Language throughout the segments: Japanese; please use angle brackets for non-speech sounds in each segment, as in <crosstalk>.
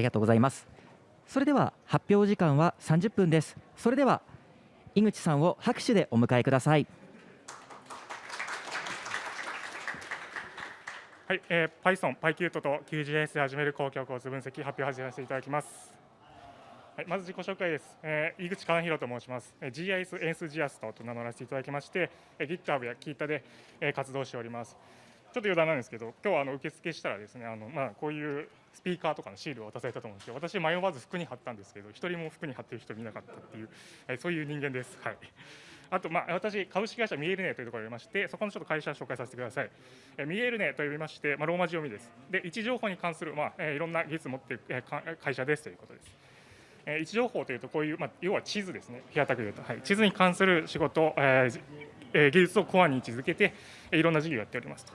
りがとうございますそれでは発表時間は30分ですそれでは井口さんを拍手でお迎えくださいはい、えー、Python、PyQt と QGIS で始める公共交通分析発表を始めさせていただきます。はい、まず自己紹介です。えー、井口寛弘と申します。えー、GIS エンスジアストと名乗らせていただきまして、えー、GitHub や Kita で、えー、活動しております。ちょっと余談なんですけど、今日はあの受付したらですね、あのまあこういうスピーカーとかのシールを渡されたと思うんですけど、私迷わず服に貼ったんですけど、一人も服に貼ってる人見なかったっていう、えー、そういう人間です。はい。あと、まあ、私、株式会社 MIERUNE というところがありまして、そこのちょっと会社を紹介させてください。え MIERUNE と呼びまして、まあ、ローマ字読みです。で、位置情報に関する、まあえいろんな技術を持っている、え会社ですということです。え位置情報というと、こういう、まあ、要は地図ですね、平たく言うと、はい、地図に関する仕事、えー、技術をコアに位置づけて、えいろんな事業をやっておりますと。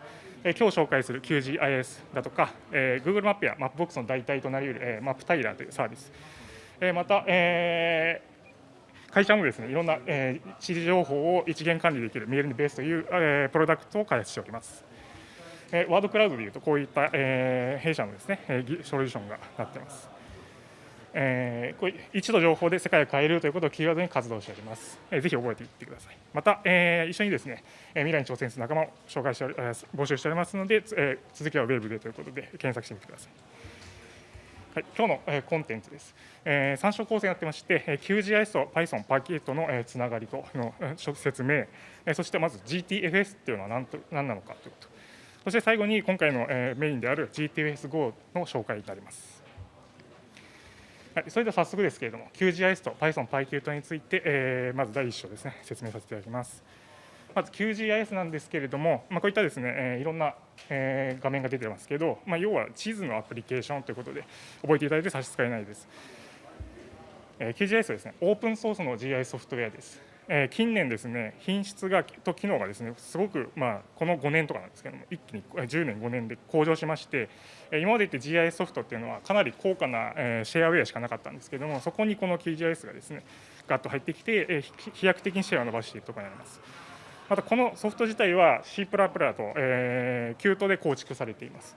え今日紹介する QGIS だとか、えー、Google マップやマップボックスの代替となり得る、えー、 MapTiler というサービス、えー、また、えー会社もですねいろんな、えー、地理情報を一元管理できるメールにベースという、えー、プロダクトを開発しております。えー、ワードクラウドでいうとこういった、えー、弊社のですね、えー、ソリューションがなっています。えー、こう一度情報で世界を変えるということをキーワードに活動しております。えー、ぜひ覚えていってください。また、えー、一緒にですね、え未来に挑戦する仲間を紹介して、えー、募集しておりますので、えー、続きはウェブでということで検索してみてください。はい、今日の、えー、コンテンツです。えー、参照構成になってまして、えー、QGIS と Python、PyKit の、えー、つながりとの、えー、説明、えー、そしてまず GTFS っていうのは何と何なのかということ、そして最後に今回の、えー、メインである GTFS-Go の紹介になります。はい、それでは早速ですけれども、QGIS と Python、PyKit について、えー、まず第1章ですね、説明させていただきます。まず QGIS なんですけれども、まあ、こういったですね、えー、いろんな、えー、画面が出てますけど、まあ、要は地図のアプリケーションということで覚えていただいて差し支えないです。えー、QGIS はですね、オープンソースの GIS ソフトウェアです。えー、近年ですね、品質がと機能がですね、すごく、まあ、この5年とかなんですけども、一気に10年、5年で向上しまして、今まで言って GIS ソフトっていうのは、かなり高価な、え、シェアウェアしかなかったんですけども、そこにこの QGIS がですね、ガッと入ってきて、え、飛躍的にシェアを伸ばしているところになります。またこのソフト自体は C++ と、えー、 Qt で構築されています。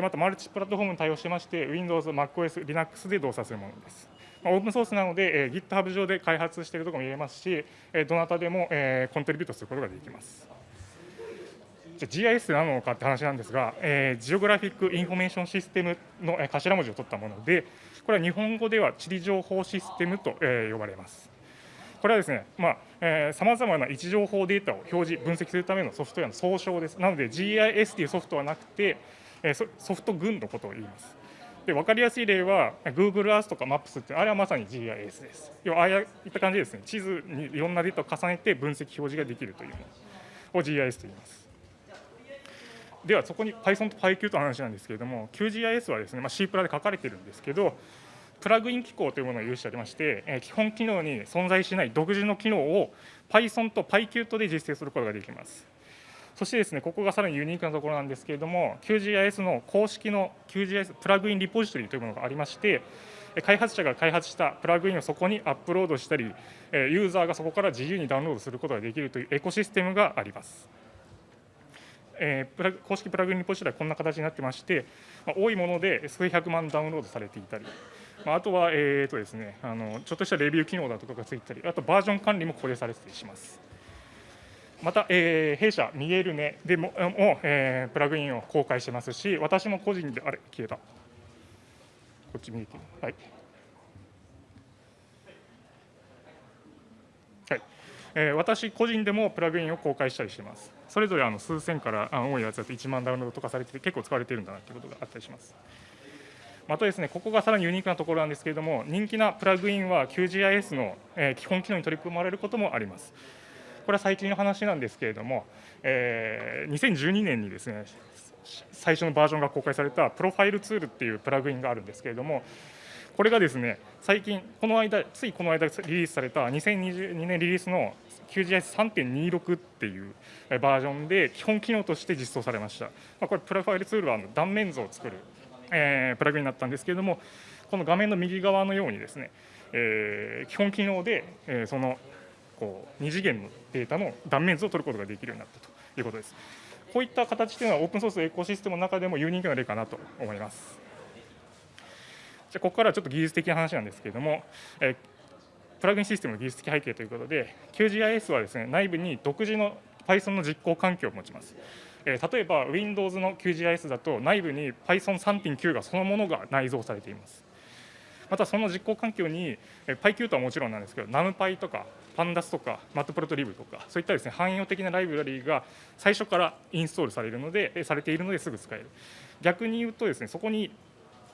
またマルチプラットフォームに対応してまして、Windows、MacOS、Linux で動作するものです。オープンソースなので、えー、GitHub 上で開発しているところも見れますし、えどなたでも、えー、 contribute することができます。じゃ GIS なのかって話なんですが、えー、 Geographic Information System の頭文字を取ったもので、これは日本語では地理情報システムと、えー、呼ばれます。これはですね、さまざ、まな位置情報データを表示、分析するためのソフトウェアの総称です。なので、GIS というソフトはなくて、ソフト群のことを言います。で分かりやすい例は、Google Earth とか Maps って、あれはまさに GIS です。要は、ああいった感じですね、地図にいろんなデータを重ねて分析、表示ができるというものを GIS と言います。では、そこに Python と PyQ との話なんですけれども、QGIS はですね、まあ、C プラで書かれてるんですけど、プラグイン機構というものを有しておりまして、え基本機能に存在しない独自の機能を Python と PyQt で実践することができます。そしてですね、ここがさらにユニークなところなんですけれども、QGIS の公式の QGIS プラグインリポジトリというものがありまして、開発者が開発したプラグインをそこにアップロードしたり、ユーザーがそこから自由にダウンロードすることができるというエコシステムがあります。えー、プラ公式プラグインリポジトリはこんな形になってまして、まあ、多いもので数百万ダウンロードされていたり、まあ、あとは、えーとですね、あのちょっとしたレビュー機能だとかがついたり、あとバージョン管理もここでされてたりします。また、えー、弊社、ミゲルネでも、もえー、プラグインを公開してますし、私も個人で、あれ、消えた。こっち見えてはい。はいえー、私個人でもプラグインを公開したりしてます。それぞれあの数千からあ多いやつだと1万ダウンロードとかされてて、結構使われてるんだなということがあったりします。またですね、ここがさらにユニークなところなんですけれども、人気なプラグインは QGIS の基本機能に取り組まれることもあります。これは最近の話なんですけれども、えー、2012年にですね、最初のバージョンが公開されたプロファイルツールっていうプラグインがあるんですけれども、これがですね、最近、この間、ついこの間リリースされた2022年リリースの QGIS3.26 っていうバージョンで基本機能として実装されました。まあ、これ、プロファイルツールは断面図を作るえー、プラグインになったんですけれども、この画面の右側のようにですね、えー、基本機能で、えー、そのこう2次元のデータの断面図を取ることができるようになったということです。こういった形というのはオープンソースエコシステムの中でもユニークな例かなと思います。じゃここからはちょっと技術的な話なんですけれども、えプラグインシステムの技術的背景ということで QGIS はですね内部に独自の Python の実行環境を持ちます。え例えば Windows の QGIS だと内部に Python3.9 がそのものが内蔵されています。またその実行環境に PyQ とはもちろんなんですけど NumPy とか Pandas とか Matplotlib とかそういったですね汎用的なライブラリーが最初からインストールされるのでされているのですぐ使える逆に言うとですねそこに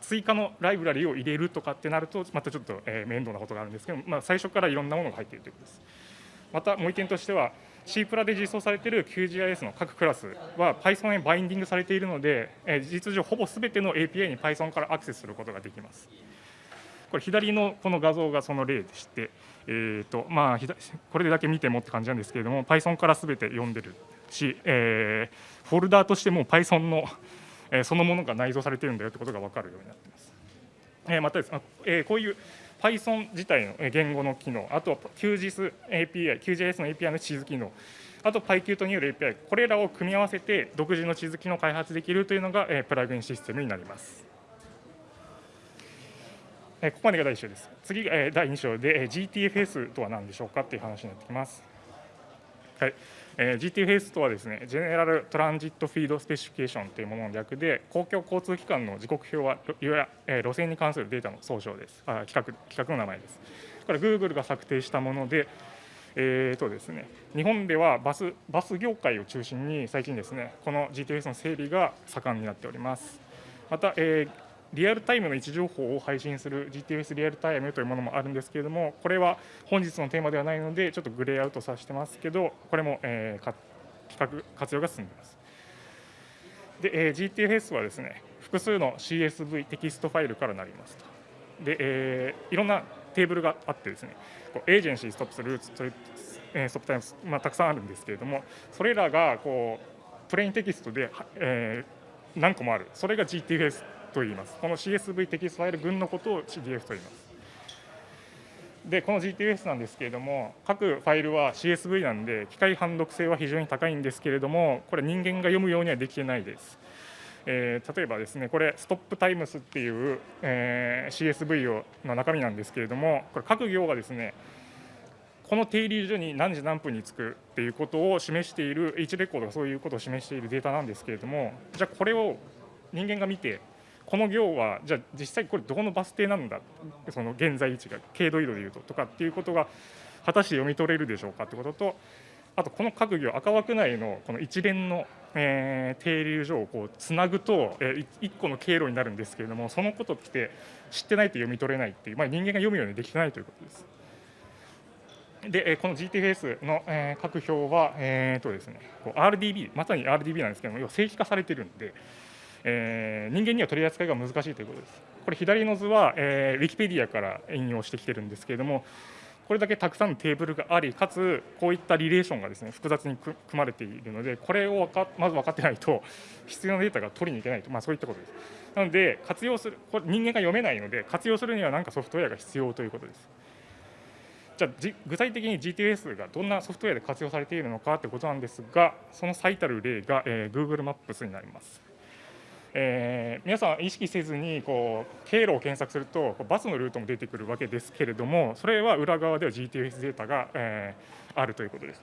追加のライブラリを入れるとかってなるとまたちょっと面倒なことがあるんですけど、まあ、最初からいろんなものが入っているということですまたもう一点としては C プラで実装されている QGIS の各クラスは Python へバインディングされているので、事実上ほぼすべての API に Python からアクセスすることができます。これ左のこの画像がその例でして、えーとまあ、これだけ見てもって感じなんですけれども Python からすべて読んでるし、えーフォルダーとしても Python の、えーそのものが内蔵されてるんだよってことが分かるようになっています。えーまたですね、えーこういう Python 自体の言語の機能、あとは QGIS API、QGIS の API の地図機能、あと PyQt による API、これらを組み合わせて独自の地図機能を開発できるというのが、プラグインシステムになります。ここまでが第1章です。次が、第2章で、GTFS とは何でしょうかという話になってきます。はいえー GTFS とはですね、General Transit Feed Specification というものの略で、公共交通機関の時刻表は、よや、えー路線に関するデータの総称です。あ企画規格の名前です。これ、Google が策定したもので、えーとですね、日本ではバスバス業界を中心に最近ですね、この GTFS の整備が盛んになっております。また、えーリアルタイムの位置情報を配信する GTFS リアルタイムというものもあるんですけれども、これは本日のテーマではないので、ちょっとグレーアウトさせてますけど、これも、えーか企画、活用が進んでいます。で、えー GTFS はですね、複数の CSV テキストファイルからなりますと。で、えーいろんなテーブルがあってですね、こう agency、stops、routes、stop times、まあ、たくさんあるんですけれども、それらがこう plain text で、えー何個もある、それが GTFS と言います。この CSV テキストファイル群のことを CDF と言います。で、この GTFS なんですけれども、各ファイルは CSV なんで、機械判読性は非常に高いんですけれども、これ、人間が読むようにはできてないです。えー例えばですね、これ、ストップタイムスっていう、えー CSV をの中身なんですけれども、これ、各行がですね、この停留所に何時何分に着くっていうことを示している、H レコードがそういうことを示しているデータなんですけれども、じゃあ、これを人間が見て、この行は、じゃあ、実際これ、どこのバス停なんだ、その現在位置が、経度移動でいうととかっていうことが、果たして読み取れるでしょうかってことと、あとこの各行、赤枠内のこの一連の、えー停留所をこうつなぐと、えー、1個の経路になるんですけれども、そのことって知ってないと読み取れないっていう、まあ、人間が読むようにできてないということです。で、この GTFS の、各表は、えーとですね、RDB、まさに RDB なんですけども、要は正規化されているんで、えー人間には取り扱いが難しいということです。これ、左の図は、えー、ウィキペディアから引用してきてるんですけれども、これだけたくさんのテーブルがあり、かつこういったリレーションがですね複雑に組まれているので、これをまず分かってないと、必要なデータが取りに行けないと、まあ、そういったことです。なので、活用する、これ人間が読めないので、活用するには何かソフトウェアが必要ということです。じゃあ具体的に GTS がどんなソフトウェアで活用されているのかということなんですが、その最たる例が、えー Google マップスになります。えー皆さん意識せずにこう経路を検索するとバスのルートも出てくるわけですけれどもそれは裏側では GTS データが、えーあるということです。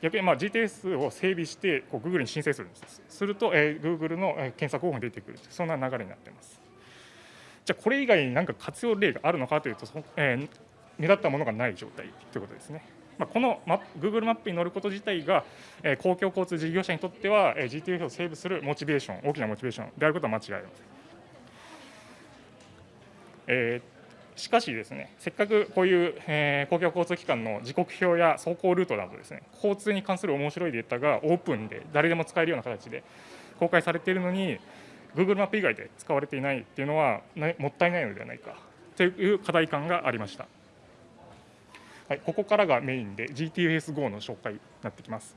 逆にまあ GTS を整備してこう Google に申請するんです。すると、えー Google の検索方法に出てくるそんな流れになっています。じゃあこれ以外に何か活用例があるのかというと、えー目立ったものがない状態ということですね。まあ、このマップ Google マップに乗ること自体が、えー公共交通事業者にとっては、えー GTF を整備するモチベーション、大きなモチベーションであることは間違いありません。えーしかしですね、せっかくこういう、えー公共交通機関の時刻表や走行ルートなどですね、交通に関する面白いデータがオープンで誰でも使えるような形で公開されているのに、Google マップ以外で使われていないっていうのは、もったいないのではないかという課題感がありました。はい、ここからがメインで GTS-GO の紹介になってきます。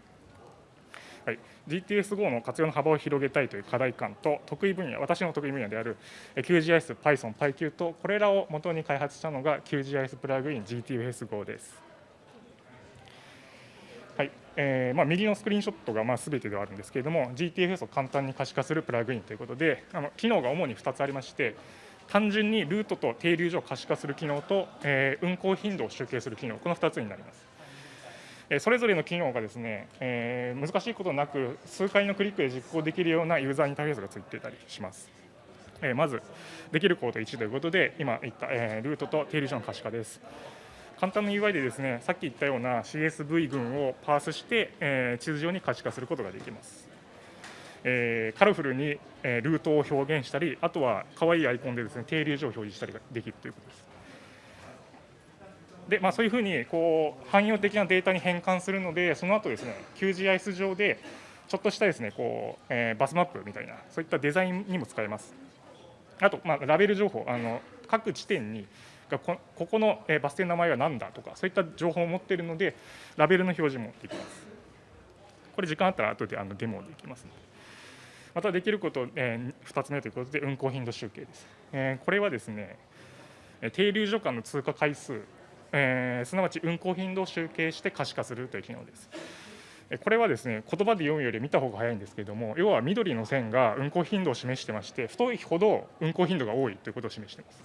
はい、GTS-GO の活用の幅を広げたいという課題感と得意分野、私の得意分野である QGIS、Python、PyQ とこれらを元に開発したのが QGIS プラグイン GTS-GO です。はいえーまあ、右のスクリーンショットがまあ全てではあるんですけれども、GTFS を簡単に可視化するプラグインということで、あの機能が主に2つありまして、単純にルートと停留所を可視化する機能と、えー、運行頻度を集計する機能、この2つになります。えそれぞれの機能がですね、えー、難しいことなく、数回のクリックで実行できるようなユーザーインターフェースがついていたりします。えー、まず、できるコード1ということで、今言った、えー、ルートと停留所の可視化です。簡単な UI でですね、さっき言ったような CSV 群をパースして、えー、地図上に可視化することができます。えー、カラフルに、えー、ルートを表現したり、あとは可愛いアイコンでですね停留所を表示したりができるということです。でまあ、そういうふうにこう汎用的なデータに変換するので、その後ですね QGIS 上でちょっとしたですねこう、えー、バスマップみたいな、そういったデザインにも使えます。あと、まあ、ラベル情報、あの各地点にこここのバス停の名前は何だとか、そういった情報を持っているので、ラベルの表示もできます。これ、時間あったら後であのデモできますので。またできること、えー、2つ目ということで、運行頻度集計です。えー、これはですね、停留所間の通過回数、えー、すなわち運行頻度を集計して可視化するという機能です。これはですね言葉で読むより見た方が早いんですけれども、要は緑の線が運行頻度を示してまして、太いほど運行頻度が多いということを示しています。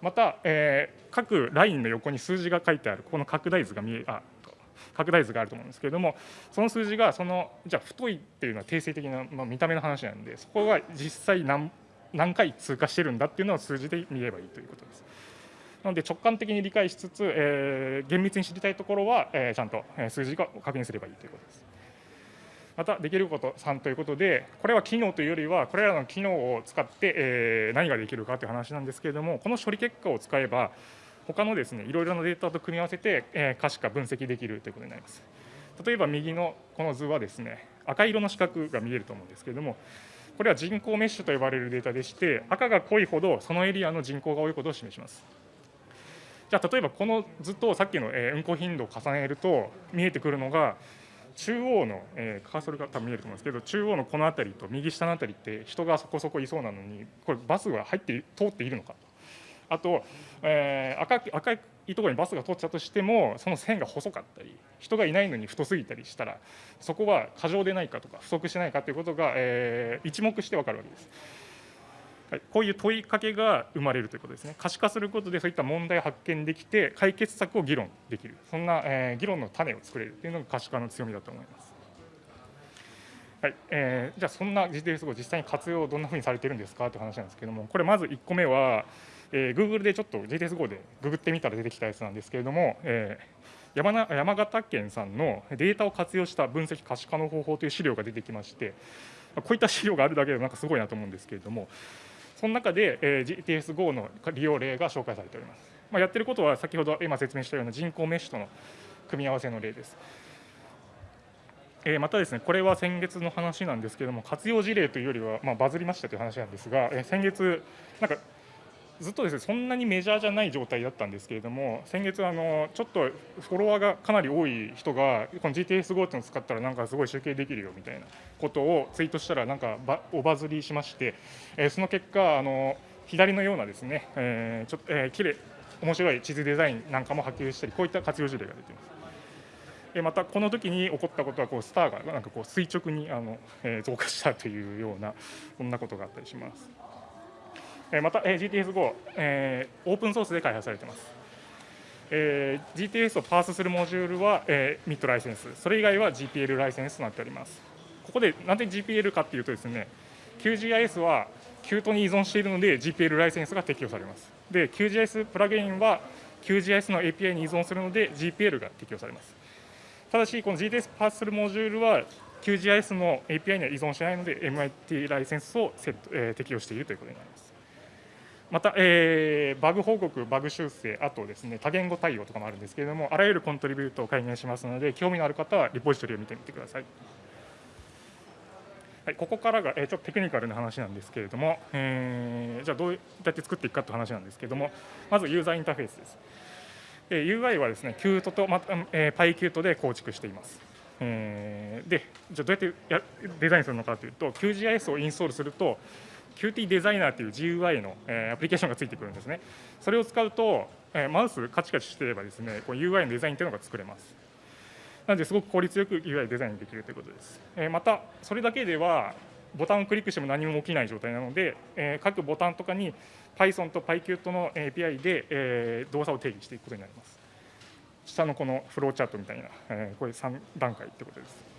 また、えー、各ラインの横に数字が書いてある、この拡大図が見えあ拡大図があると思うんですけれども、その数字がそのじゃあ太いっていうのは定性的な、まあ、見た目の話なんで、そこが実際何何回通過してるんだっていうのを数字で見ればいいということです。なので直感的に理解しつつ、えー、厳密に知りたいところは、えー、ちゃんと数字を確認すればいいということです。またできること3ということで、これは機能というよりは、これらの機能を使って、え、何ができるかという話なんですけれども、この処理結果を使えば、他のですねいろいろなデータと組み合わせて、え、可視化、分析できるということになります。例えば右のこの図はですね赤色の四角が見えると思うんですけれども、これは人口メッシュと呼ばれるデータでして、赤が濃いほどそのエリアの人口が多いことを示します。じゃあ例えばこの図とさっきの運行頻度を重ねると見えてくるのが中央の、え、カーソルが多分見えると思うんですけど中央のこの辺りと右下の辺りって人がそこそこいそうなのにこれバスが入って通っているのかとあと、えー、赤赤いところにバスが通っちゃうとしてもその線が細かったり人がいないのに太すぎたりしたらそこは過剰でないかとか不足しないかということが、えー、一目して分かるわけです。はい、こういう問いかけが生まれるということですね。可視化することでそういった問題を発見できて解決策を議論できるそんな、えー、議論の種を作れるというのが可視化の強みだと思います。はいえー、じゃあそんな GTS を実際に活用どんなふうにされてるんですかという話なんですけれどもこれまず1個目は、えー、Google でちょっと GTS5 でググってみたら出てきたやつなんですけれども、えー、山な山形県さんのデータを活用した分析可視化の方法という資料が出てきましてこういった資料があるだけでなんかすごいなと思うんですけれどもその中で、えー、GTS-GO の利用例が紹介されております。まあ、やってることは先ほど今説明したような人工メッシュとの組み合わせの例です。え、またですね、これは先月の話なんですけれども、活用事例というよりは、まあ、バズりましたという話なんですが、え、先月、なんかずっとですねそんなにメジャーじゃない状態だったんですけれども、先月、あのちょっとフォロワーがかなり多い人が、この GTS-GO っていうのを使ったら、なんかすごい集計できるよみたいなことをツイートしたら、なんかおバズりしまして、えー、その結果、あの左のようなですね、えー、ちょっと、えー、きれい、面白い地図デザインなんかも波及したり、こういった活用事例が出ています。またこの時に起こったことはこうスターがなんかこう垂直にあの、えー、増加したというようなそんなことがあったりします。また GTS-GO、え、オープンソースで開発されています。えー、GTS をパースするモジュールは、えー、ミッドライセンス、それ以外は GPL ライセンスとなっております。ここでなんで GPL かっていうとですね、QGIS は Qt に依存しているので GPL ライセンスが適用されます。で、QGIS プラグインは QGIS の API に依存するので GPL が適用されます。ただし、この GTS パースするモジュールは QGIS の API には依存しないので MIT ライセンスを、え、適用しているということになります。また、えー、バグ報告、バグ修正、あとですね多言語対応とかもあるんですけれども、あらゆるコントリビュートを解明しますので、興味のある方はリポジトリを見てみてください。はい、ここからが、えー、ちょっとテクニカルな話なんですけれども、えー、じゃあどうやって作っていくかという話なんですけれども、まずユーザーインターフェースです。えー、UI はですね、キュートと、まえー、パイキュートで構築しています。えー、で、じゃあどうやってやデザインするのかというと、QGIS をインストールすると、Qt デザイナーという GUI の、えー、アプリケーションがついてくるんですね。それを使うと、え、マウスカチカチしてればですね、こう UI のデザインというのが作れます。なので、すごく効率よく UI デザインできるということです。え、また、それだけではボタンをクリックしても何も起きない状態なので、えー各ボタンとかに Python と PyQt の API で、えー動作を定義していくことになります。下のこのフローチャートみたいな、えーこれ3段階ってことです。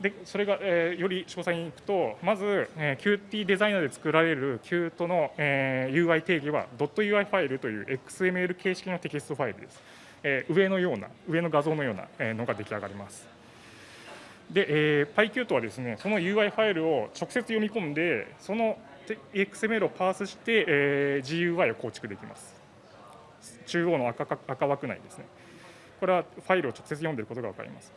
でそれが、えーより詳細にいくと、まず、えー Qt デザイナーで作られる Qt の、えー UI 定義は .ui ファイルという XML 形式のテキストファイルです。えー上のような、上の画像のようなえのが出来上がります。で、えー、PyQt はですね、その UI ファイルを直接読み込んで、その XML をパースして、えー GUI を構築できます。中央の赤赤枠内ですね。これはファイルを直接読んでいることが分かります。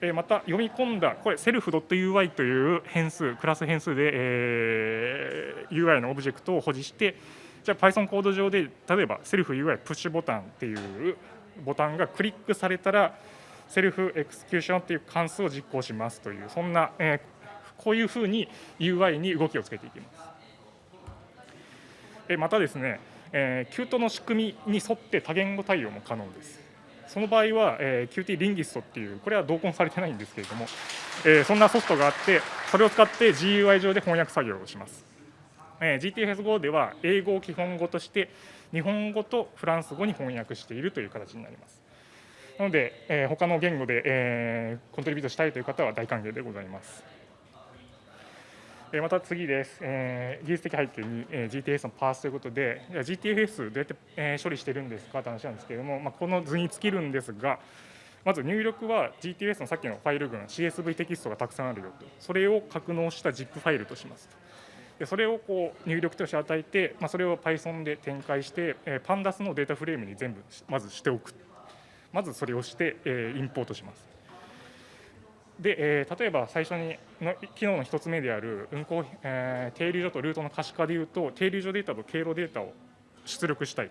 えーまた読み込んだ、これ、セルフ .ui という変数、クラス変数で、えー UI のオブジェクトを保持して、じゃあ Python コード上で、例えばセルフ UI プッシュボタンっていうボタンがクリックされたら、セルフエクスキューションっていう関数を実行しますという、そんな、えーこういうふうに UI に動きをつけていきます。えーまたですね、えー、Qt の仕組みに沿って多言語対応も可能です。その場合は、えー、Qt リンギストっていう、これは同梱されてないんですけれども、えーそんなソフトがあって、それを使って GUI 上で翻訳作業をします。えー GTFS5 では英語を基本語として日本語とフランス語に翻訳しているという形になります。なので、えー他の言語で、えーコントリビュートしたいという方は大歓迎でございます。また次です、えー技術的背景に、え GTS のパースということで、GTFS どうやって、え処理してるんですかという話なんですけれども、まあ、この図に尽きるんですが、まず入力は GTS のさっきのファイル群、CSV テキストがたくさんあるよと、それを格納した ZIP ファイルとしますと。でそれをこう入力として与えて、まあ、それを Python で展開して、えー、Pandas のデータフレームに全部まずしておく。まずそれをして、えインポートします。で、えー例えば最初にの機能の一つ目である運行、えー停留所とルートの可視化でいうと、停留所データと経路データを出力したい。っ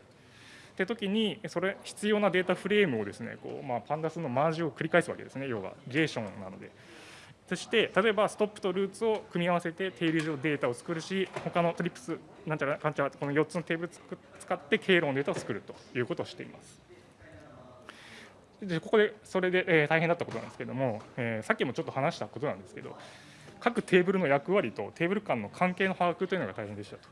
て時に、それ必要なデータフレームをですね、こうまあ、パンダスのマージを繰り返すわけですね、要はゲーションなので。そして、例えばストップとルーツを組み合わせて停留所データを作るし、他のトリプス、なんちゃらかんちゃら、この4つのテーブルつく使って経路のデータを作るということをしています。でここでそれで、えー大変だったことなんですけども、えーさっきもちょっと話したことなんですけど、各テーブルの役割とテーブル間の関係の把握というのが大変でしたと。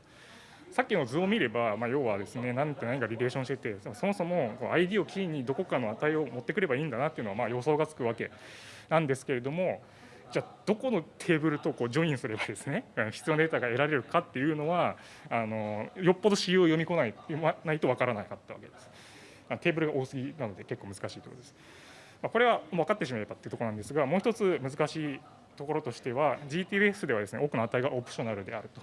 さっきの図を見れば、まあ、要はですね、何と何がリレーションしてて、そもそも ID をキーにどこかの値を持ってくればいいんだなっていうのは、まあ、予想がつくわけなんですけれども、じゃあ、どこのテーブルとこうジョインすればですね、<laughs> 必要なデータが得られるかっていうのは、あのよっぽど仕様を読み込まないないとわからなかったわけです。テーブルが多すぎなので結構難しいところです。まあこれは分かってしまえばっていうところなんですが、もう一つ難しいところとしては、GTS ではですね多くの値がオプショナルであると。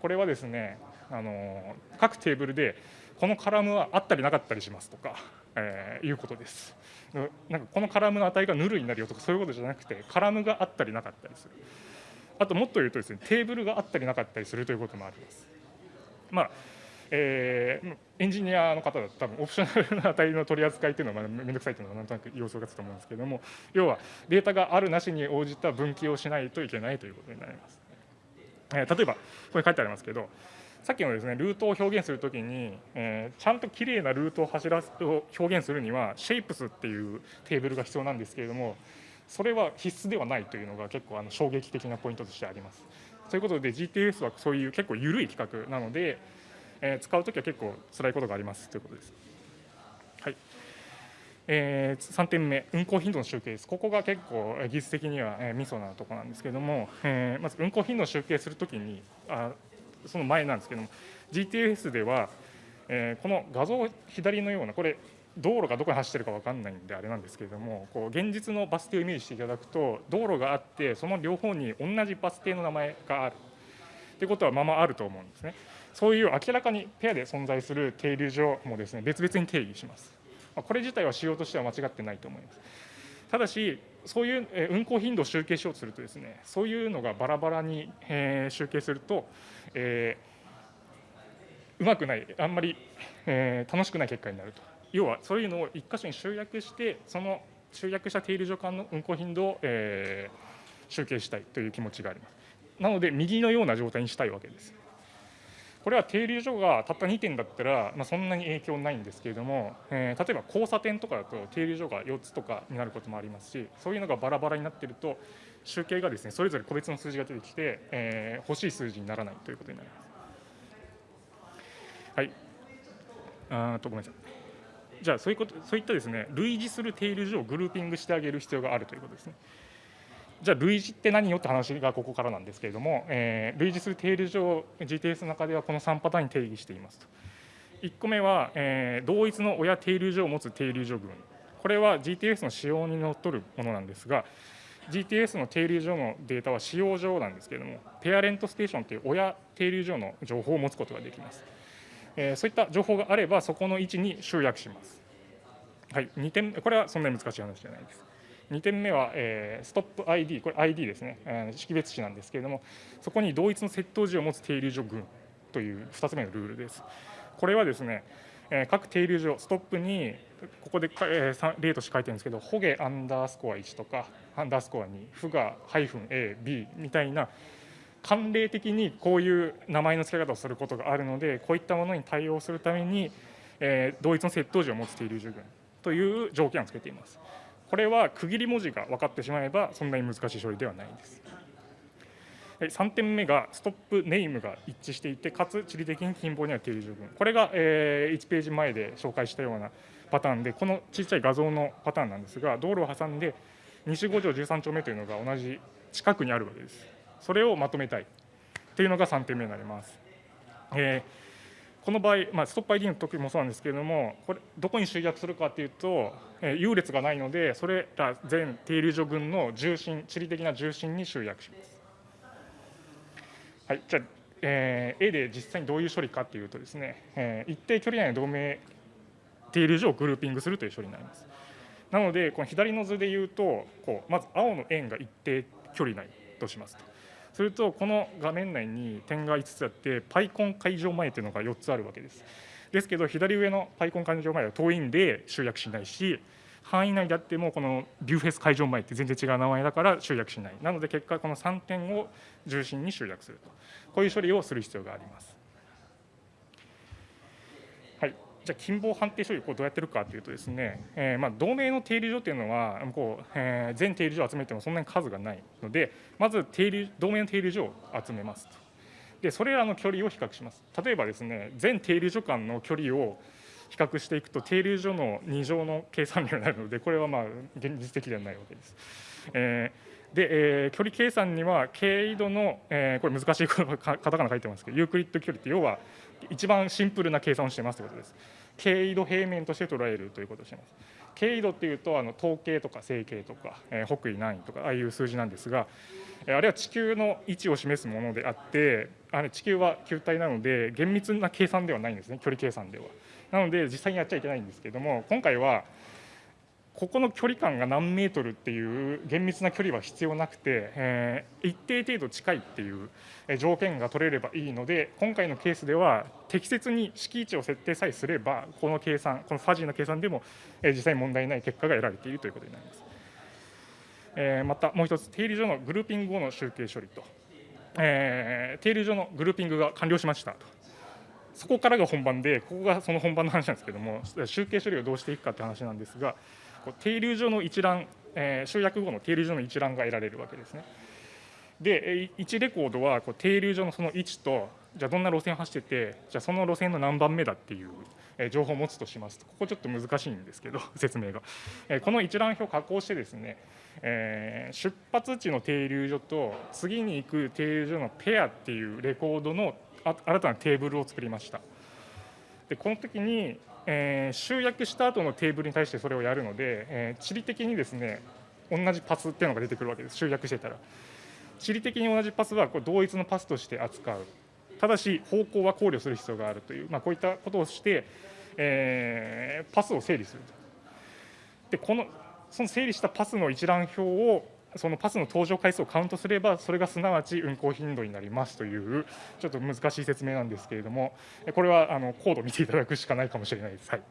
これはですね、あの各テーブルでこのカラムはあったりなかったりしますとか、えーいうことです。なんかこのカラムの値がヌルになるよとかそういうことじゃなくて、カラムがあったりなかったりする。あともっと言うとですね、テーブルがあったりなかったりするということもあります。まあえーエンジニアの方だと多分オプショナルな値の取り扱いというのはまあめんどくさいというのはなんとなく様子がつくと思うんですけれども要はデータがあるなしに応じた分岐をしないといけないということになります。えー例えばここに書いてありますけどさっきのですねルートを表現するときに、えーちゃんときれいなルートを走らすを表現するには Shapes っていうテーブルが必要なんですけれどもそれは必須ではないというのが結構あの衝撃的なポイントとしてあります。ということで GTS はそういう結構緩い企画なので、えー使うときは結構辛いことがありますということです。はいえー3点目、運行頻度の集計です。ここが結構、技術的には、えー、ミソなところなんですけれども、えーまず運行頻度を集計するときにあ、その前なんですけども、GTS では、えーこの画像左のような、これ、道路がどこに走ってるか分かんないんであれなんですけれども、こう現実のバス停をイメージしていただくと、道路があって、その両方に同じバス停の名前がある。ということはままあると思うんですね。そういう明らかにペアで存在する停留所もですね別々に定義します。まこれ自体は仕様としては間違ってないと思います。ただし、そういうえ運行頻度を集計しようとするとですね、そういうのがバラバラにえ集計すると、えーうまくない、あんまりえー楽しくない結果になると。要はそういうのを一箇所に集約して、その集約した停留所間の運行頻度をえー集計したいという気持ちがあります。なので、右のような状態にしたいわけです。これは停留所がたった2点だったら、まあ、そんなに影響ないんですけれども、えー例えば交差点とかだと停留所が4つとかになることもありますし、そういうのがバラバラになってると、集計がですねそれぞれ個別の数字が出てきて、えー、欲しい数字にならないということになります。はい。あとごめんなさい。じゃあそういうことそういったですね類似する定理上をグルーピングしてあげる必要があるということですね。じゃあ類似って何よって話がここからなんですけれども、えー、類似する定理上 GTS の中ではこの3パターンに定義していますと。1個目は、えー、同一の親定理上を持つ定理上群。これは GTS の仕様にのっとるものなんですが、GTS の定流上のデータは使用上なんですけれども、ペアレントステーションという親定流上の情報を持つことができます。えー、そういった情報があれば、そこの位置に集約します。はい、2点これはそんなに難しい話じゃないです。2点目は、えー、ストップ ID、これ ID ですね、えー、識別値なんですけれども、そこに同一の窃盗時を持つ定流上群という2つ目のルールです。これはですね、えー、各定流上、ストップにここで、えー、例として書いてるんですけど、ホゲアンダースコア1とか、アンダースコア2、フガハイフン A、B みたいな、慣例的にこういう名前の付け方をすることがあるので、こういったものに対応するために、えー、同一の窃盗時を持つ定流十群という条件をつけています。これは区切り文字が分かってしまえば、そんなに難しい処理ではないです。3点目がストップネームが一致していて、かつ地理的に近傍には定理十分。これが1ページ前で紹介したようなパターンで、この小さい画像のパターンなんですが、道路を挟んで西5条13丁目というのが同じ近くにあるわけです。それをまとめたいというのが3点目になります。えー、この場合、まあ、ストップ ID の時もそうなんですけれども、これどこに集約するかというと、えー、優劣がないので、それら全定流所群の重心、地理的な重心に集約します。はい、じゃあ、えー、A で実際にどういう処理かというとですね、えー、一定距離内の同盟定理上をグルーピングするという処理になります。なので、この左の図でいうと、こうまず青の円が一定距離内としますと。すると、この画面内に点が5つあって、パイコン会場前というのが4つあるわけです。ですけど、左上のパイコン会場前は遠いんで集約しないし、範囲内であってもこのビューフェス会場前って全然違う名前だから集約しない。なので結果この3点を重心に集約すると。こういう処理をする必要がありますはいじゃあ近傍判定処理をこうどうやってるかというとですね、えー、まあ同盟の定理上というのはこう、えー、全定理上を集めてもそんなに数がないのでまず定理同盟の定理上を集めますとでそれらの距離を比較します例えばですね全定理所間の距離を比較していくと定流所の2乗の計算量になるのでこれはまあ現実的ではないわけです。えー、で、えー、距離計算には経緯度の、えー、これ難しいカタカナ書いてますけどユークリッド距離って要は一番シンプルな計算をしてますということです。経緯度平面として捉えるということをします。経緯度っていうとあの統計とか整形とか、えー、北緯何位とかああいう数字なんですがえあれは地球の位置を示すものであってあれ地球は球体なので厳密な計算ではないんですね距離計算では。なので実際にやっちゃいけないんですけども今回はここの距離感が何メートルっていう厳密な距離は必要なくて、えー、一定程度近いっていう条件が取れればいいので今回のケースでは適切に敷地を設定さえすればこの計算このファジーな計算でも、えー、実際問題ない結果が得られているということになります。えー、またもう一つ定理上のグルーピング後の集計処理と、えー、定理上のグルーピングが完了しましたとそこからが本番で、ここがその本番の話なんですけども、集計処理をどうしていくかって話なんですが、定流上の一覧、えー、集約後の定流上の一覧が得られるわけですね。で、1レコードはこう定流上のその位置と、じゃあどんな路線を走ってて、じゃあその路線の何番目だっていう、情報を持つとしますと、ここちょっと難しいんですけど、<laughs> 説明が。この一覧表を加工してですね、えー、出発地の停留所と次に行く停留所のペアっていうレコードの新たなテーブルを作りました。でこの時に、えー、集約した後のテーブルに対してそれをやるので、えー、地理的にですね同じパスっていうのが出てくるわけです。集約してたら。地理的に同じパスはこう同一のパスとして扱う。ただし方向は考慮する必要があるという、まあ、こういったことをして、えー、パスを整理するでこのその整理したパスの一覧表をそのパスの登場回数をカウントすれば、それがすなわち運行頻度になりますという、ちょっと難しい説明なんですけれども、これはあのコードを見ていただくしかないかもしれないです。はい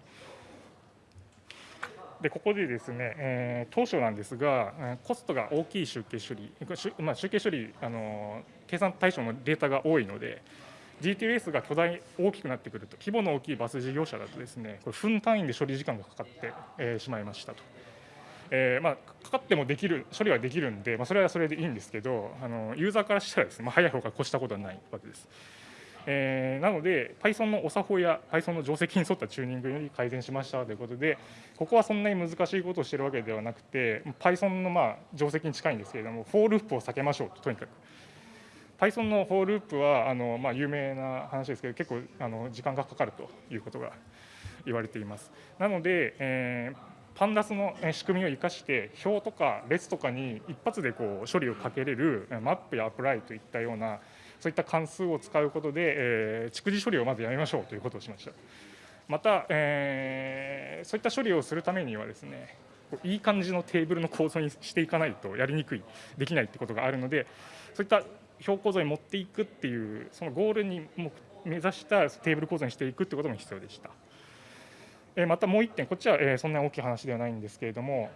でここでですね、えー、当初なんですが、コストが大きい集計処理、まあ、集計処理あの、計算対象のデータが多いので、GTS が巨大、大きくなってくると、規模の大きいバス事業者だとですね、これ分単位で処理時間がかかって、えー、しまいましたと。えーまあ、かかってもできる処理はできるんで、まあ、それはそれでいいんですけどあのユーザーからしたらですね、まあ、早い方が越したことはないわけです。えー、なので Python のお作法や Python の定石に沿ったチューニングより改善しましたということでここはそんなに難しいことをしているわけではなくて Python のまあ定石に近いんですけれども for loop を避けましょうととにかく Python の for loop はあの、まあ、有名な話ですけど結構あの時間がかかるということが言われていますなので、えー pandas の仕組みを生かして表とか列とかに一発でこう処理をかけれるマップや apply といったようなそういった関数を使うことで、えー、蓄字処理をまずやめましょうということをしましたまた、えー、そういった処理をするためにはですねいい感じのテーブルの構造にしていかないとやりにくいできないってことがあるのでそういった表構造に持っていくっていうそのゴールに目指したテーブル構造にしていくってことも必要でした。またもう1点こっちはそんなに大きい話ではないんですけれども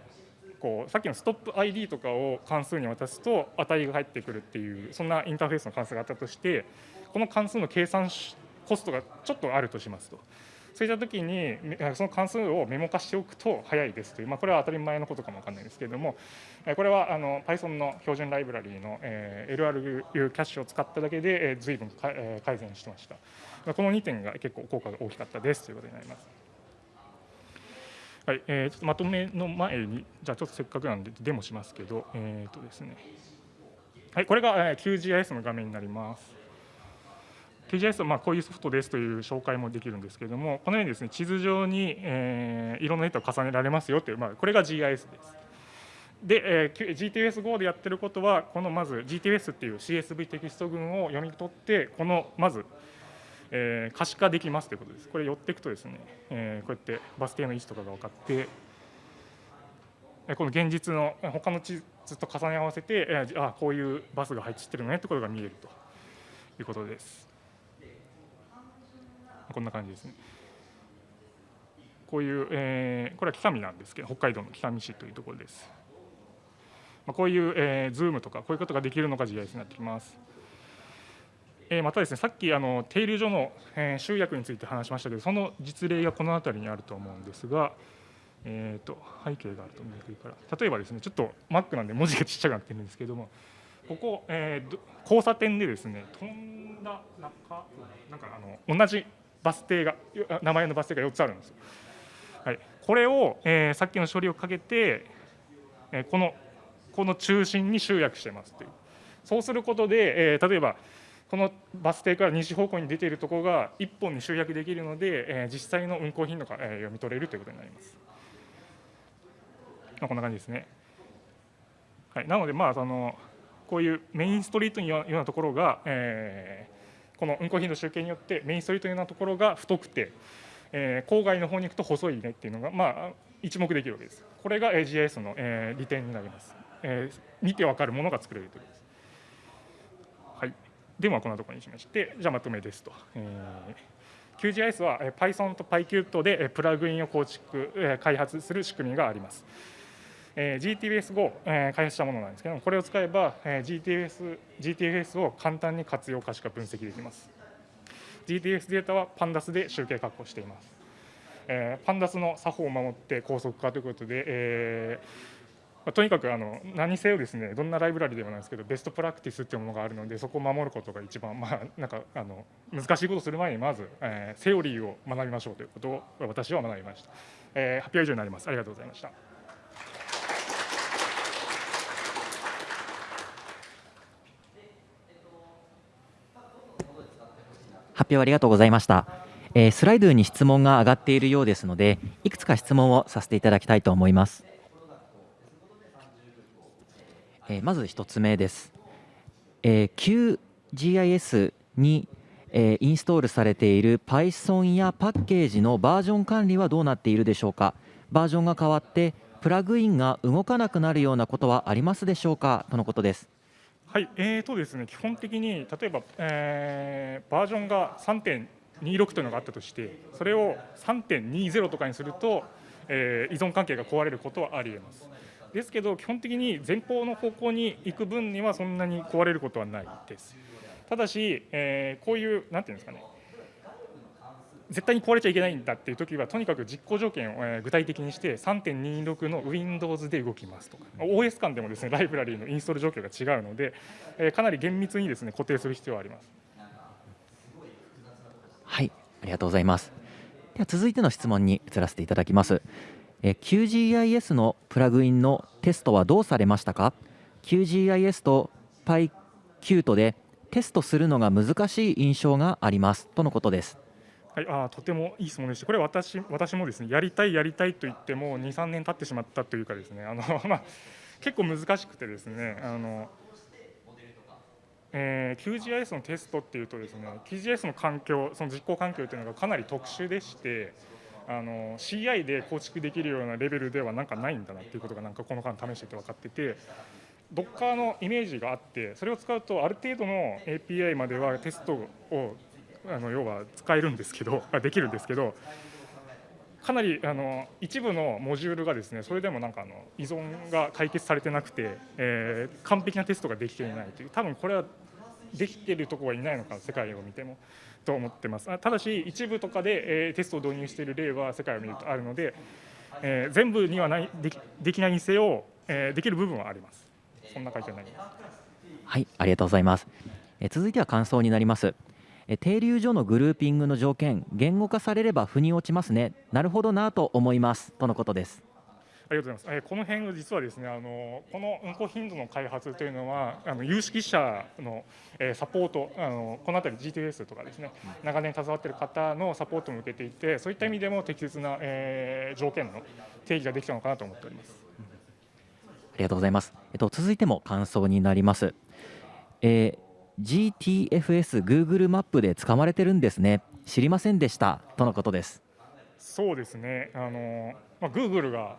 こうさっきのストップ ID とかを関数に渡すと値が返ってくるっていうそんなインターフェースの関数があったとしてこの関数の計算コストがちょっとあるとしますと。そういった時にその関数をメモ化しておくと早いですという、まあ、これは当たり前のことかもわかんないですけれどもこれはあの Python の標準ライブラリーの LRU キャッシュを使っただけで随分改善してましたこの2点が結構効果が大きかったですということになりますはい、えー、ちょっとまとめの前に、じゃあちょっとせっかくなんでデモしますけど、えっ、ー、とですね、はい、これが、QGIS の画面になります。QGIS はまあこういうソフトですという紹介もできるんですけれども、このようにですね地図上に、えー、色のネットを重ねられますよという、まあ、これが GIS です。で、えー、GTS5 でやってることは、このまず GTS っていう CSV テキスト群を読み取って、このまずえー、可視化できますということです。これ寄っていくとですね、えー、こうやってバス停の位置とかが分かって、この現実の他の地図と重ね合わせて、えー、あこういうバスが配置してるねということが見えるということです。こんな感じですね。こういう、えー、これは北見なんですけど、北海道の北見市というところです。まあ、こういう、えー、ズームとか、こういうことができるのが GIS になってきます。えまたですねさっきあの停留所の、え集約について話しましたけどその実例がこの辺りにあると思うんですが、えーと、背景があると見えていから。例えばですねちょっと Mac なんで文字がちっちゃくなってるんですけどもここ、えー、交差点でですね飛んだ中なんかあの同じバス停が名前のバス停が4つあるんですよ。はい、これを、えー、さっきの処理をかけて、えー、このこの中心に集約してますという。そうすることで、えー、例えばこのバス停から西方向に出ているところが1本に集約できるので、えー、実際の運行頻度が、えー、読み取れるということになります。まあ、こんな感じですね。はい、なので、まあ、そのこういうメインストリートのようなところが、えー、この運行頻度集計によってメインストリートのようなところが太くて、えー、郊外の方に行くと細いねっていうのが、まあ、一目できるわけです。これが GIS の、えー、利点になります。えー、見て分かるものが作れるということです。ではこんなところにしまして、じゃあまとめですと。えー、QGIS は Python と PyQt でプラグインを構築、開発する仕組みがあります。GTS5 開発したものなんですけども、これを使えば GTS, GTS を簡単に活用可視化分析できます。GTFS データは Pandas で集計確保しています。Pandas の作法を守って高速化ということで、えーまあ、とにかくあの何せよですねどんなライブラリでもないですけどベストプラクティスっていうものがあるのでそこを守ることが一番まあなんかあの難しいことをする前にまず、えー、セオリーを学びましょうということを私は学びました、えー、発表以上になります。ありがとうございました。発表ありがとうございました、えー、スライドに質問が上がっているようですのでいくつか質問をさせていただきたいと思います。えまず1つ目です、え QGIS に、えインストールされている Python やパッケージのバージョン管理はどうなっているでしょうか？バージョンが変わってプラグインが動かなくなるようなことはありますでしょうか？とのことです。はい、えーとですね、基本的に例えば、えー、バージョンが3.26というのがあったとしてそれを3.20とかにすると、えー、依存関係が壊れることはありえます。ですけど基本的に前方の方向に行く分にはそんなに壊れることはないですただし、えー、こういうなんていうんですかね絶対に壊れちゃいけないんだっていう時はとにかく実行条件を、具体的にして3.26の Windows で動きますとか OS 間でもですねライブラリーのインストール状況が違うので、えーかなり厳密にですね固定する必要はあります。はい、ありがとうございます。では続いての質問に移らせていただきます。え QGIS のプラグインのテストはどうされましたか ?QGIS と PyQt でテストするのが難しい印象がありますとのことです。はい、あとてもいい質問でした。これ私私もですねやりたいやりたいと言っても2、3年経ってしまったというかですねあの <laughs> まあ結構難しくてですねあの。えー QGIS のテストっていうとですね QGIS の環境その実行環境というのがかなり特殊でしてあの CI で構築できるようなレベルではなんかないんだなっていうことがなんかこの間試してて分かってて Docker のイメージがあってそれを使うとある程度の API まではテストをあの要は使えるんですけど <laughs> できるんですけどかなりあの一部のモジュールがですねそれでもなんかあの依存が解決されてなくて、え完璧なテストができていないという多分これはできているところはいないのか世界を見ても。と思ってますあただし一部とかで、えーテストを導入している例は世界を見るとあるので、えー全部にはないできできないにせよ、えーできる部分はありますそんな回答になりますはい、ありがとうございます。え続いては感想になります。え停留所のグルーピングの条件、言語化されれば腑に落ちますね。なるほどなと思いますとのことです。ありがとうございます。えーこの辺実はですね、あのこの運行頻度の開発というのはあの有識者の、えーサポートあのこのあたり GTS とかですね、長年携わっている方のサポートも受けていて、そういった意味でも適切な、えー条件の定義ができたのかなと思っております。ありがとうございます。えっと続いても感想になります。えー GTFS Google マップで使われてるんですね。知りませんでしたとのことです。そうですね、あのまあ、Google が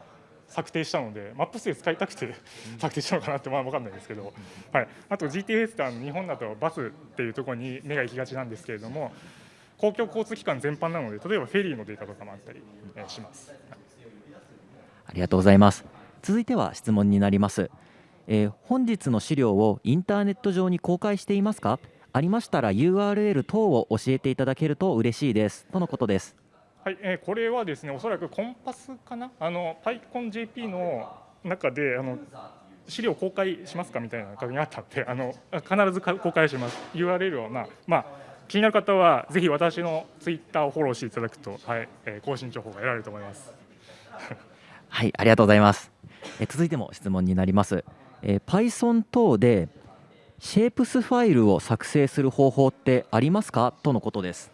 策定したので、マップ数使いたくて策定したのかなってまあ分かんないですけど、はい、あと GTS ってあの日本だとバスっていうところに目が行きがちなんですけれども、公共交通機関全般なので、例えばフェリーのデータとかもあったりえーします。ありがとうございます。続いては質問になります。えー本日の資料をインターネット上に公開していますか？ありましたら URL 等を教えていただけると嬉しいですとのことです。はい、えーこれはですね、おそらくコンパスかな、あの PyConJP の中であの資料公開しますかみたいな確認があったので、あの必ずか公開します。URL をまあまあ気になる方はぜひ私のツイッターをフォローしていただくと、はい、えー更新情報が得られると思います。<laughs> はい、ありがとうございます。えー続いても質問になります。えー Python 等でシェイプスファイルを作成する方法ってありますか？とのことです。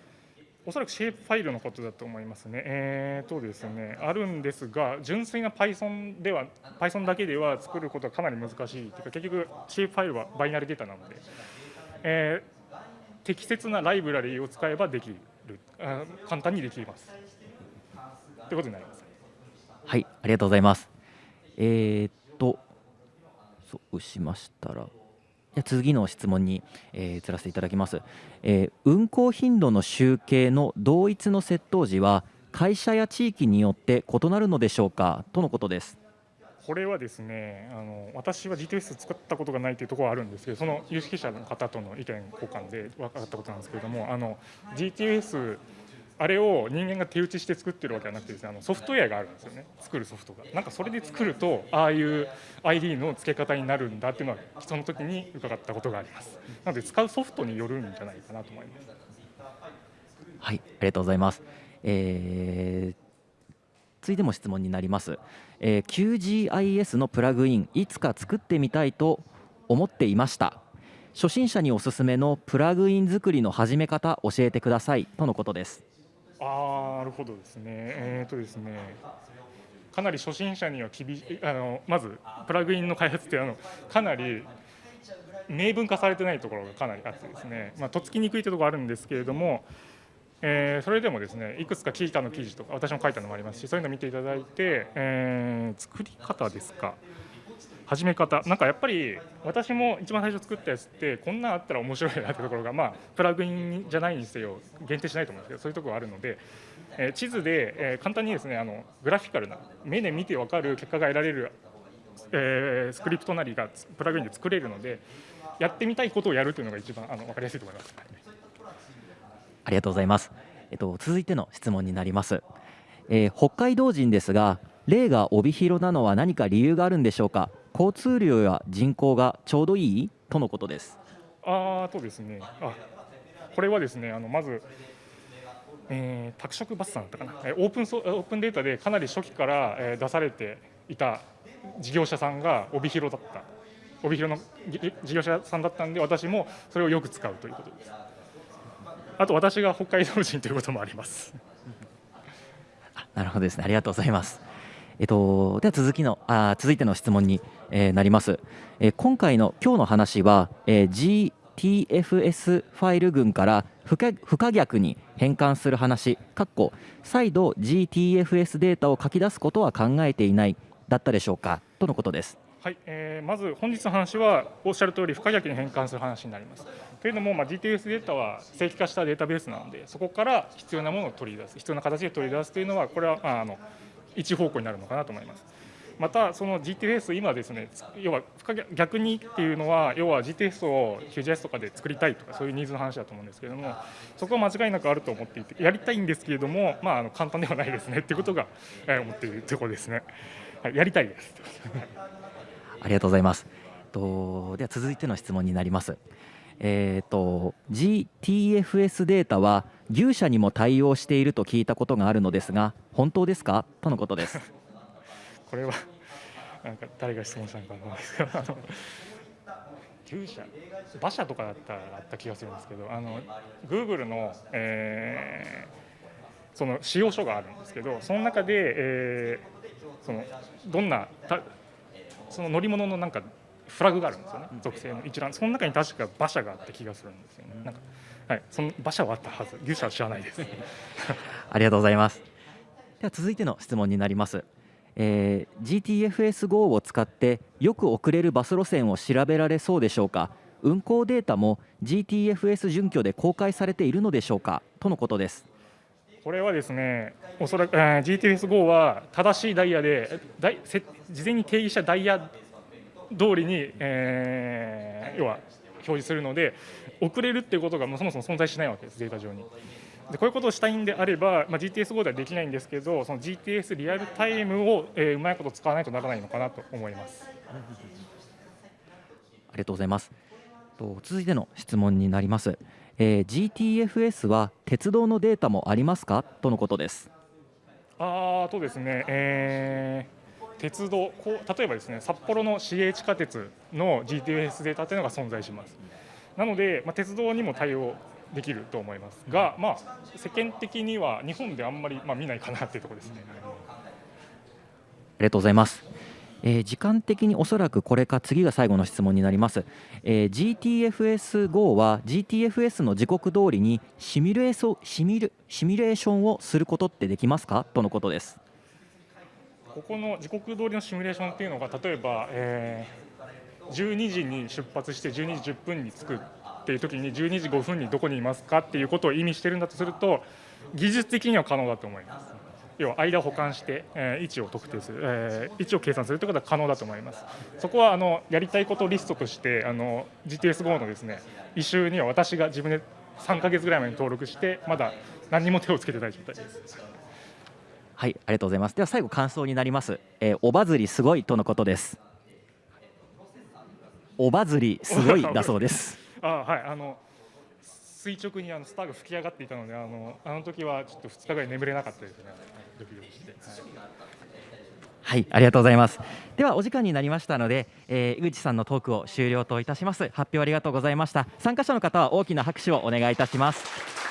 おそらくシェイプファイルのことだと思いますね。えーとですね、あるんですが、純粋な Python では、Python だけでは作ることはかなり難しいというか、結局、シェイプファイルはバイナルデータなので、えー適切なライブラリーを使えばできる、あ簡単にできます。ということになります。はい、ありがとうございます。えーっと、そうしましたら、次の質問に、えー移らせていただきます、えー運行頻度の集計の同一の窃盗時は、会社や地域によって異なるのでしょうか？とのことです。これはですね、あの私は GTS 使ったことがないというところはあるんですけど、その有識者の方との意見交換で分かったことなんですけれども、あの GTS、あれを人間が手打ちして作ってるわけじゃなくてですね、あのソフトウェアがあるんですよね、作るソフトが。なんかそれで作ると、ああいう ID の付け方になるんだっていうのは、その時に伺ったことがあります。なので、使うソフトによるんじゃないかなと思います。はい、ありがとうございます。えー続いても質問になります、えー QGIS のプラグインいつか作ってみたいと思っていました初心者におすすめのプラグイン作りの始め方教えてくださいとのことですあなるほどですね、えーとですね、かなり初心者には厳しい、あのまずプラグインの開発ってあのかなり明文化されてないところがかなりあってですね、まあ、とっつきにくいというところがあるんですけれども、えーそれでもですねいくつか記者の記事とか私も書いたのもありますしそういうのを見ていただいて、えー作り方ですか。始め方。なんかやっぱり私も一番最初作ったやつってこんなんあったら面白いなってところがまあプラグインじゃないにせよ限定しないと思うんですけどそういうところがあるので、え地図で、え簡単にですねあのグラフィカルな目で見て分かる結果が得られる、えスクリプトなりがプラグインで作れるのでやってみたいことをやるというのが一番あの分かりやすいと思います。ありがとうございます、えっと、続いての質問になります、えー北海道人ですが例が帯広なのは何か理由があるんでしょうか？交通量や人口がちょうどいい？とのことです。あーとですね、あこれはですね、あのまず、えー、拓殖バスさんだったかな、えーオープンソオープンデータでかなり初期から、えー出されていた事業者さんが帯広だった、帯広のぎ事業者さんだったんで、私もそれをよく使うということです。あと、私が北海道人ということもあります。<laughs> なるほどですね。ありがとうございますえっと、では続きのあ続いての質問に、えーなります、えー今回の今日の話は、えー GTFS ファイル群から不可不可逆に変換する話かっこ再度 GTFS データを書き出すことは考えていないだったでしょうかとのことですはい、えーまず本日の話はおっしゃる通り不可逆に変換する話になります。というのも、まあ、GTS データは正規化したデータベースなのでそこから必要なものを取り出す必要な形で取り出すというのはこれは、まあ、あの一方向になるのかなと思います。またその GTS 今ですね要は逆にっていうのは要は GTS を QGIS とかで作りたいとかそういうニーズの話だと思うんですけれどもそこは間違いなくあると思っていてやりたいんですけれども、まあ、あの簡単ではないですねっていうことが、思っているところですね。はい、やりたいです。ありがとうございます。とでは続いての質問になります。えー、と GTFS データは牛舎にも対応していると聞いたことがあるのですが本当ですか？とのことです。<laughs> これはなんか誰が質問したのかわかんないですけどあの牛舎馬車とかだったらあった気がするんですけどあの Google の、えーその使用書があるんですけどその中で、えーそのどんなたその乗り物のなんかフラグがあるんですよね属性の。一覧。その中に確か馬車があった気がするんですよね。なんかはい。その馬車はあったはず。牛車は知らないです。<laughs> ありがとうございます。では続いての質問になります。えー GTFS-GO を使ってよく遅れるバス路線を調べられそうでしょうか？運行データも GTFS 準拠で公開されているのでしょうか？とのことです。これはですね、おそらく、えー GTS-GO は正しいダイヤで、ダイせ事前に定義したダイヤ通りに、えー要は表示するので、遅れるっていうことがもうそもそも存在しないわけです、データ上に。でこういうことをしたいんであれば、まあ、GTS-GO ではできないんですけど、その GTS リアルタイムを、えーうまいこと使わないとならないのかなと思います。ありがとうございます。と続いての質問になります。えー GTFS は鉄道のデータもありますか？とのことです。あーとですね、えー鉄道こう例えばですね札幌の市営地下鉄の GTS データというのが存在しますなので、まあ、鉄道にも対応できると思いますが、まあ、世間的には日本であんまり、まあ、見ないかなっていうところですねありがとうございます。えー時間的におそらくこれか次が最後の質問になります。えー GTFS-GO は GTFS の時刻通りにシミュレーションシミュレシミュレーションをすることってできますか？とのことです。ここの時刻通りのシミュレーションっていうのが例えば、えー12時に出発して12時10分に着くっていう時に12時5分にどこにいますかっていうことを意味してるんだとすると技術的には可能だと思います。要は間を保管して、え位置を特定する、え位置を計算するということは可能だと思います。そこはあのやりたいことリストとしてあの GTS-GO のですね異臭には私が自分で3か月ぐらい前に登録してまだ何も手をつけてない状態です。はい、ありがとうございます。では最後感想になります。えーおばずりすごいとのことです。おばずりすごいだそうです。<laughs> あはいあの垂直にあのスターが吹き上がっていたのであのあの時はちょっと2日ぐらい眠れなかったですねドキドキして、はいはい、ありがとうございます。ではお時間になりましたので、えー井口さんのトークを終了といたします。発表ありがとうございました。参加者の方は大きな拍手をお願いいたします。